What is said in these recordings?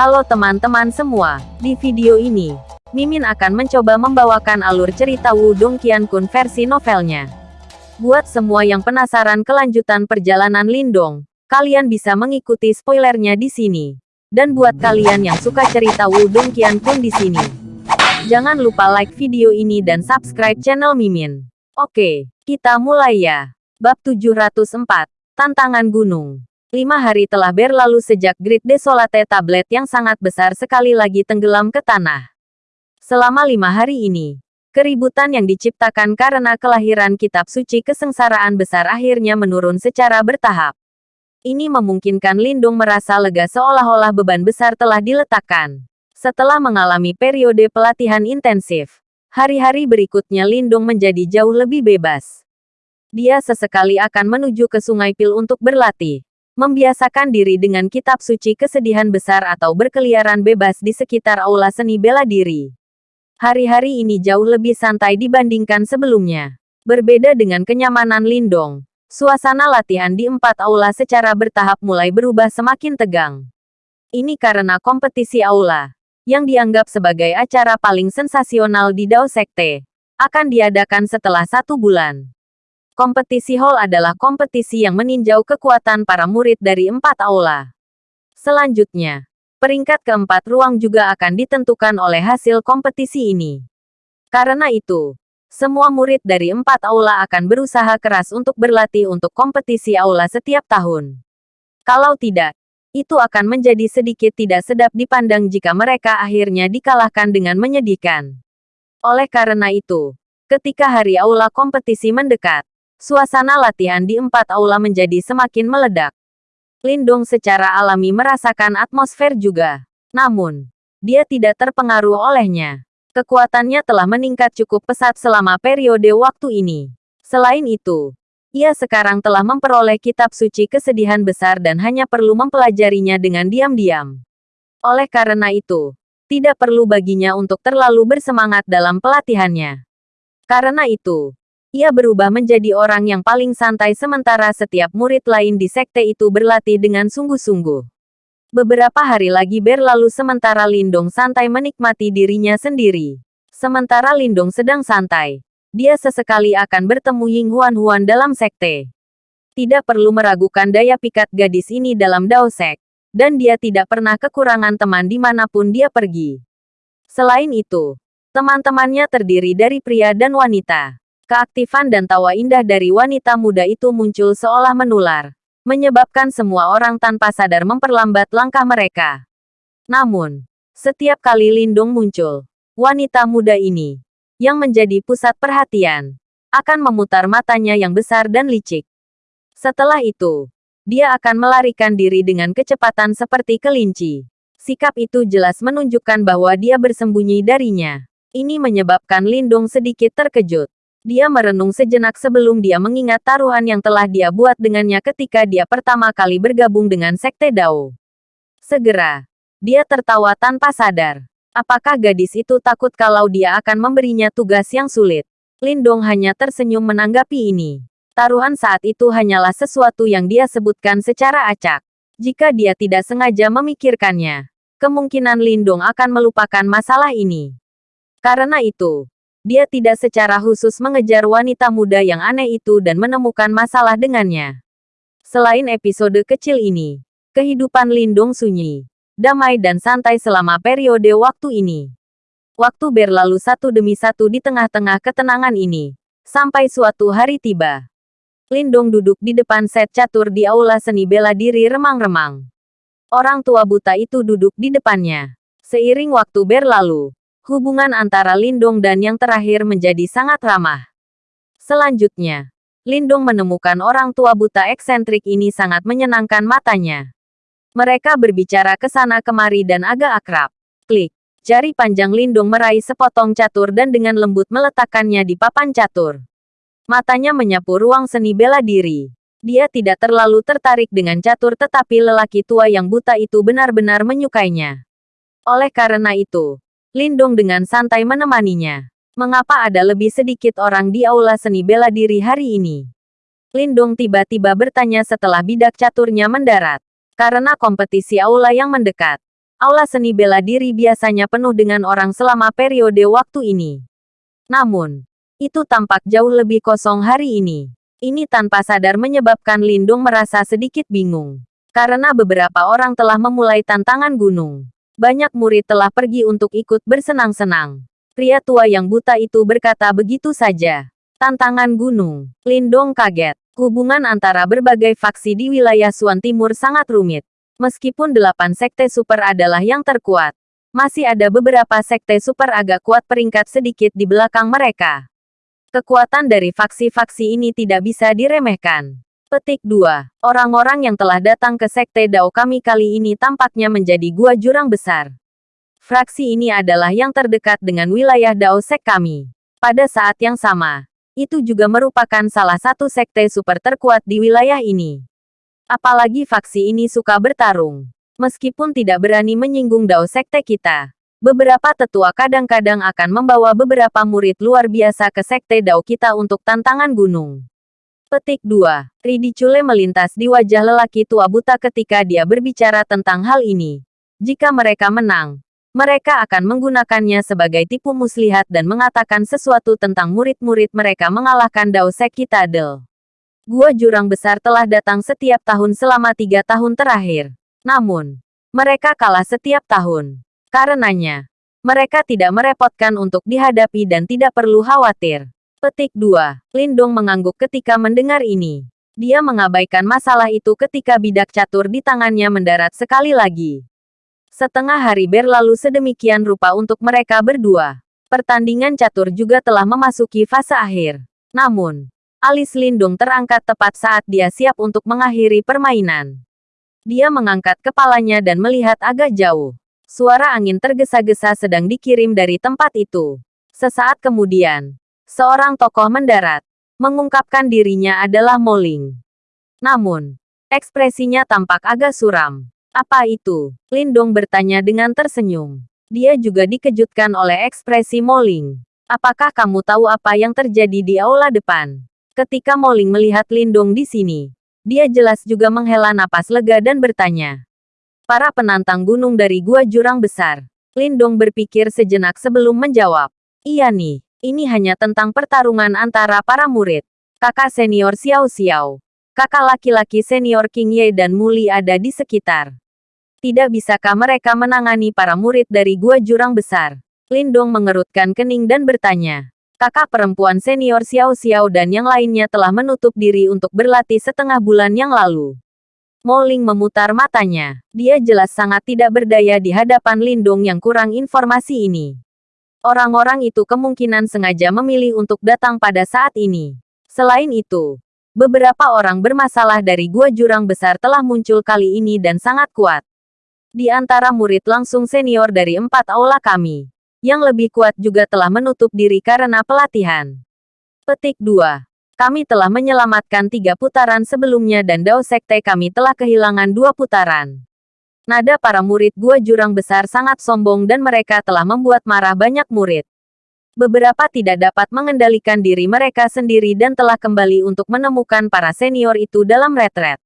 Halo teman-teman semua, di video ini, Mimin akan mencoba membawakan alur cerita Wudong Qiankun versi novelnya. Buat semua yang penasaran kelanjutan perjalanan Lindong, kalian bisa mengikuti spoilernya di sini. Dan buat kalian yang suka cerita Wudong Qiankun di sini, jangan lupa like video ini dan subscribe channel Mimin. Oke, kita mulai ya. Bab 704, Tantangan Gunung. Lima hari telah berlalu sejak Great Desolate Tablet yang sangat besar sekali lagi tenggelam ke tanah. Selama lima hari ini, keributan yang diciptakan karena kelahiran kitab suci kesengsaraan besar akhirnya menurun secara bertahap. Ini memungkinkan Lindung merasa lega seolah-olah beban besar telah diletakkan. Setelah mengalami periode pelatihan intensif, hari-hari berikutnya Lindung menjadi jauh lebih bebas. Dia sesekali akan menuju ke Sungai Pil untuk berlatih membiasakan diri dengan kitab suci kesedihan besar atau berkeliaran bebas di sekitar aula seni bela diri. Hari-hari ini jauh lebih santai dibandingkan sebelumnya. Berbeda dengan kenyamanan Lindong, suasana latihan di empat aula secara bertahap mulai berubah semakin tegang. Ini karena kompetisi aula, yang dianggap sebagai acara paling sensasional di Dao Sekte, akan diadakan setelah satu bulan. Kompetisi hall adalah kompetisi yang meninjau kekuatan para murid dari empat aula. Selanjutnya, peringkat keempat ruang juga akan ditentukan oleh hasil kompetisi ini. Karena itu, semua murid dari empat aula akan berusaha keras untuk berlatih untuk kompetisi aula setiap tahun. Kalau tidak, itu akan menjadi sedikit tidak sedap dipandang jika mereka akhirnya dikalahkan dengan menyedihkan. Oleh karena itu, ketika hari aula kompetisi mendekat, Suasana latihan di empat aula menjadi semakin meledak. Lindong secara alami merasakan atmosfer juga. Namun, dia tidak terpengaruh olehnya. Kekuatannya telah meningkat cukup pesat selama periode waktu ini. Selain itu, ia sekarang telah memperoleh kitab suci kesedihan besar dan hanya perlu mempelajarinya dengan diam-diam. Oleh karena itu, tidak perlu baginya untuk terlalu bersemangat dalam pelatihannya. Karena itu, ia berubah menjadi orang yang paling santai sementara setiap murid lain di sekte itu berlatih dengan sungguh-sungguh. Beberapa hari lagi berlalu sementara Lindong santai menikmati dirinya sendiri. Sementara Lindong sedang santai, dia sesekali akan bertemu Ying Huan Huan dalam sekte. Tidak perlu meragukan daya pikat gadis ini dalam Dao Sek, dan dia tidak pernah kekurangan teman di mana pun dia pergi. Selain itu, teman-temannya terdiri dari pria dan wanita. Keaktifan dan tawa indah dari wanita muda itu muncul seolah menular, menyebabkan semua orang tanpa sadar memperlambat langkah mereka. Namun, setiap kali Lindung muncul, wanita muda ini, yang menjadi pusat perhatian, akan memutar matanya yang besar dan licik. Setelah itu, dia akan melarikan diri dengan kecepatan seperti kelinci. Sikap itu jelas menunjukkan bahwa dia bersembunyi darinya. Ini menyebabkan Lindung sedikit terkejut. Dia merenung sejenak sebelum dia mengingat taruhan yang telah dia buat dengannya ketika dia pertama kali bergabung dengan Sekte Dao. Segera, dia tertawa tanpa sadar. Apakah gadis itu takut kalau dia akan memberinya tugas yang sulit? Lindong hanya tersenyum menanggapi ini. Taruhan saat itu hanyalah sesuatu yang dia sebutkan secara acak. Jika dia tidak sengaja memikirkannya, kemungkinan Lindong akan melupakan masalah ini. Karena itu, dia tidak secara khusus mengejar wanita muda yang aneh itu dan menemukan masalah dengannya. Selain episode kecil ini, kehidupan Lindung sunyi, damai dan santai selama periode waktu ini. Waktu berlalu satu demi satu di tengah-tengah ketenangan ini, sampai suatu hari tiba. Lindung duduk di depan set catur di aula seni bela diri remang-remang. Orang tua buta itu duduk di depannya. Seiring waktu berlalu, hubungan antara Lindong dan yang terakhir menjadi sangat ramah. Selanjutnya, Lindong menemukan orang tua buta eksentrik ini sangat menyenangkan matanya. Mereka berbicara ke sana kemari dan agak akrab. Klik. Jari panjang Lindung meraih sepotong catur dan dengan lembut meletakkannya di papan catur. Matanya menyapu ruang seni bela diri. Dia tidak terlalu tertarik dengan catur tetapi lelaki tua yang buta itu benar-benar menyukainya. Oleh karena itu, Lindong dengan santai menemaninya. Mengapa ada lebih sedikit orang di aula seni bela diri hari ini? Lindong tiba-tiba bertanya setelah bidak caturnya mendarat. Karena kompetisi aula yang mendekat. Aula seni bela diri biasanya penuh dengan orang selama periode waktu ini. Namun, itu tampak jauh lebih kosong hari ini. Ini tanpa sadar menyebabkan Lindung merasa sedikit bingung. Karena beberapa orang telah memulai tantangan gunung. Banyak murid telah pergi untuk ikut bersenang-senang. Pria tua yang buta itu berkata begitu saja. Tantangan gunung. Lindong kaget. Hubungan antara berbagai faksi di wilayah Suan Timur sangat rumit. Meskipun delapan sekte super adalah yang terkuat, masih ada beberapa sekte super agak kuat peringkat sedikit di belakang mereka. Kekuatan dari faksi-faksi ini tidak bisa diremehkan. Petik 2. Orang-orang yang telah datang ke Sekte Dao kami kali ini tampaknya menjadi gua jurang besar. Fraksi ini adalah yang terdekat dengan wilayah Dao Sek kami. Pada saat yang sama, itu juga merupakan salah satu sekte super terkuat di wilayah ini. Apalagi faksi ini suka bertarung. Meskipun tidak berani menyinggung dao sekte kita. Beberapa tetua kadang-kadang akan membawa beberapa murid luar biasa ke sekte dao kita untuk tantangan gunung. Petik 2. Ridicule melintas di wajah lelaki tua buta ketika dia berbicara tentang hal ini. Jika mereka menang, mereka akan menggunakannya sebagai tipu muslihat dan mengatakan sesuatu tentang murid-murid mereka mengalahkan Dao Sek Kitadel. Gua jurang besar telah datang setiap tahun selama tiga tahun terakhir. Namun, mereka kalah setiap tahun. Karenanya, mereka tidak merepotkan untuk dihadapi dan tidak perlu khawatir. Petik 2. Lindong mengangguk ketika mendengar ini. Dia mengabaikan masalah itu ketika bidak catur di tangannya mendarat sekali lagi. Setengah hari berlalu sedemikian rupa untuk mereka berdua. Pertandingan catur juga telah memasuki fase akhir. Namun, Alis Lindung terangkat tepat saat dia siap untuk mengakhiri permainan. Dia mengangkat kepalanya dan melihat agak jauh. Suara angin tergesa-gesa sedang dikirim dari tempat itu. Sesaat kemudian, seorang tokoh mendarat, mengungkapkan dirinya adalah Moling. Namun, ekspresinya tampak agak suram. Apa itu? Lindong bertanya dengan tersenyum. Dia juga dikejutkan oleh ekspresi Moling. Apakah kamu tahu apa yang terjadi di aula depan? Ketika Moling melihat Lindung di sini, dia jelas juga menghela napas lega dan bertanya. Para penantang gunung dari gua jurang besar. Lindong berpikir sejenak sebelum menjawab. Iya nih, ini hanya tentang pertarungan antara para murid. Kakak senior Xiao Xiao. Kakak laki-laki senior King Ye dan Muli ada di sekitar. Tidak bisakah mereka menangani para murid dari gua jurang besar? Lindong mengerutkan kening dan bertanya kakak perempuan senior Xiao Xiao dan yang lainnya telah menutup diri untuk berlatih setengah bulan yang lalu. Moling memutar matanya. Dia jelas sangat tidak berdaya di hadapan Lindung yang kurang informasi ini. Orang-orang itu kemungkinan sengaja memilih untuk datang pada saat ini. Selain itu, beberapa orang bermasalah dari gua jurang besar telah muncul kali ini dan sangat kuat. Di antara murid langsung senior dari empat aula kami yang lebih kuat juga telah menutup diri karena pelatihan. Petik 2. Kami telah menyelamatkan tiga putaran sebelumnya dan Dao Sekte kami telah kehilangan dua putaran. Nada para murid gua jurang besar sangat sombong dan mereka telah membuat marah banyak murid. Beberapa tidak dapat mengendalikan diri mereka sendiri dan telah kembali untuk menemukan para senior itu dalam retret.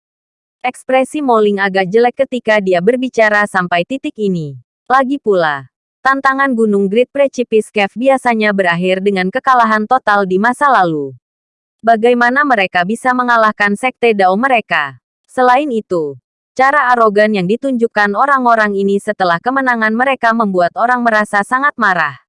Ekspresi Moling agak jelek ketika dia berbicara sampai titik ini. Lagi pula, Tantangan Gunung Great Precipice Cave biasanya berakhir dengan kekalahan total di masa lalu. Bagaimana mereka bisa mengalahkan sekte Dao mereka? Selain itu, cara arogan yang ditunjukkan orang-orang ini setelah kemenangan mereka membuat orang merasa sangat marah.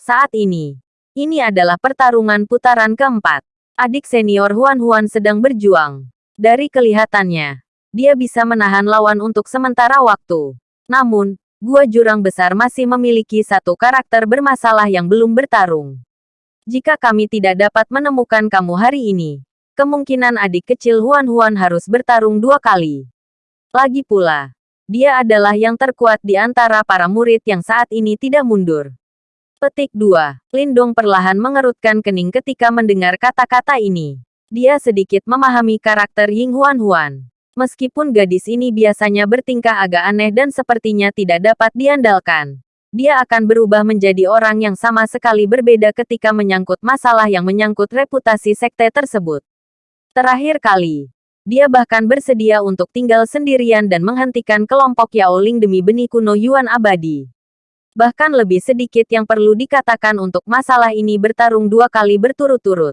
Saat ini, ini adalah pertarungan putaran keempat. Adik senior Huan Huan sedang berjuang. Dari kelihatannya, dia bisa menahan lawan untuk sementara waktu. Namun, Gua Jurang Besar masih memiliki satu karakter bermasalah yang belum bertarung. Jika kami tidak dapat menemukan kamu hari ini, kemungkinan adik kecil Huan Huan harus bertarung dua kali. Lagi pula, dia adalah yang terkuat di antara para murid yang saat ini tidak mundur. Petik 2. Lindong perlahan mengerutkan kening ketika mendengar kata-kata ini. Dia sedikit memahami karakter Ying Huan Huan. Meskipun gadis ini biasanya bertingkah agak aneh dan sepertinya tidak dapat diandalkan. Dia akan berubah menjadi orang yang sama sekali berbeda ketika menyangkut masalah yang menyangkut reputasi sekte tersebut. Terakhir kali, Dia bahkan bersedia untuk tinggal sendirian dan menghentikan kelompok Yao Ling demi benih kuno Yuan abadi. Bahkan lebih sedikit yang perlu dikatakan untuk masalah ini bertarung dua kali berturut-turut.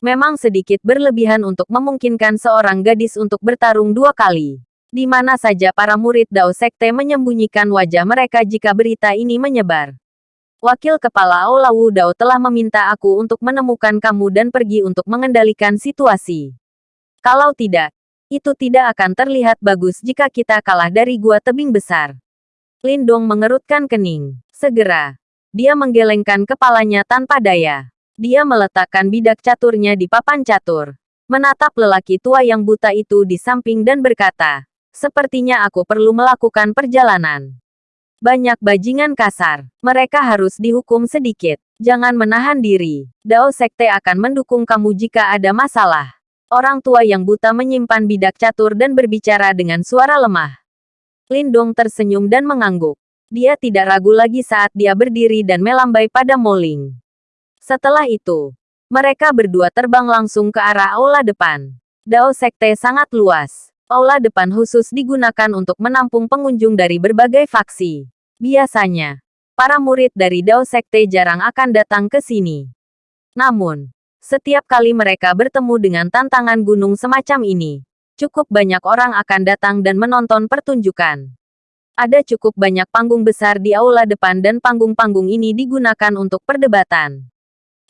Memang sedikit berlebihan untuk memungkinkan seorang gadis untuk bertarung dua kali. Di mana saja para murid Dao Sekte menyembunyikan wajah mereka jika berita ini menyebar. Wakil Kepala Aula Wu Dao telah meminta aku untuk menemukan kamu dan pergi untuk mengendalikan situasi. Kalau tidak, itu tidak akan terlihat bagus jika kita kalah dari gua tebing besar. Lindong mengerutkan kening. Segera, dia menggelengkan kepalanya tanpa daya. Dia meletakkan bidak caturnya di papan catur. Menatap lelaki tua yang buta itu di samping dan berkata, Sepertinya aku perlu melakukan perjalanan. Banyak bajingan kasar. Mereka harus dihukum sedikit. Jangan menahan diri. Dao Sekte akan mendukung kamu jika ada masalah. Orang tua yang buta menyimpan bidak catur dan berbicara dengan suara lemah. Lindong tersenyum dan mengangguk. Dia tidak ragu lagi saat dia berdiri dan melambai pada Moling. Setelah itu, mereka berdua terbang langsung ke arah aula depan. Dao Sekte sangat luas. Aula depan khusus digunakan untuk menampung pengunjung dari berbagai faksi. Biasanya, para murid dari Dao Sekte jarang akan datang ke sini. Namun, setiap kali mereka bertemu dengan tantangan gunung semacam ini, cukup banyak orang akan datang dan menonton pertunjukan. Ada cukup banyak panggung besar di aula depan dan panggung-panggung ini digunakan untuk perdebatan.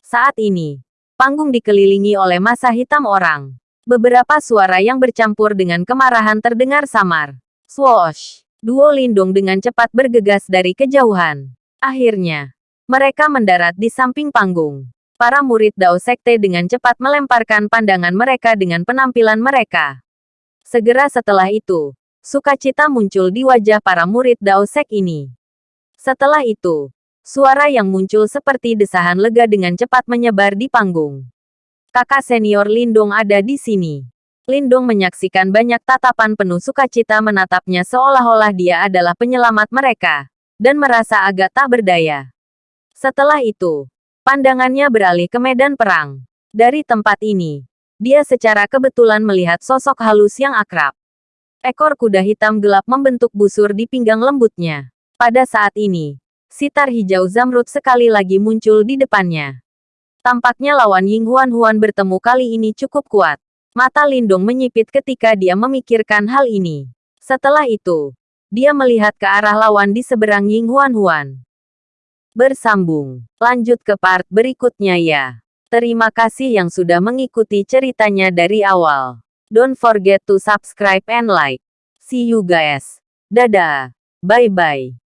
Saat ini, panggung dikelilingi oleh masa hitam orang. Beberapa suara yang bercampur dengan kemarahan terdengar samar. Swoosh! Duo Lindung dengan cepat bergegas dari kejauhan. Akhirnya, mereka mendarat di samping panggung. Para murid Dao Sekte dengan cepat melemparkan pandangan mereka dengan penampilan mereka. Segera setelah itu, sukacita muncul di wajah para murid Dao Sek ini. Setelah itu, suara yang muncul seperti desahan lega dengan cepat menyebar di panggung. Kakak senior Lindong ada di sini. Lindong menyaksikan banyak tatapan penuh sukacita menatapnya seolah-olah dia adalah penyelamat mereka, dan merasa agak tak berdaya. Setelah itu, pandangannya beralih ke medan perang. Dari tempat ini, dia secara kebetulan melihat sosok halus yang akrab. Ekor kuda hitam gelap membentuk busur di pinggang lembutnya. Pada saat ini, sitar hijau zamrud sekali lagi muncul di depannya. Tampaknya lawan Ying Huan Huan bertemu kali ini cukup kuat. Mata Lindong menyipit ketika dia memikirkan hal ini. Setelah itu, dia melihat ke arah lawan di seberang Ying Huan Huan. Bersambung. Lanjut ke part berikutnya ya. Terima kasih yang sudah mengikuti ceritanya dari awal. Don't forget to subscribe and like. See you guys. Dadah. Bye-bye.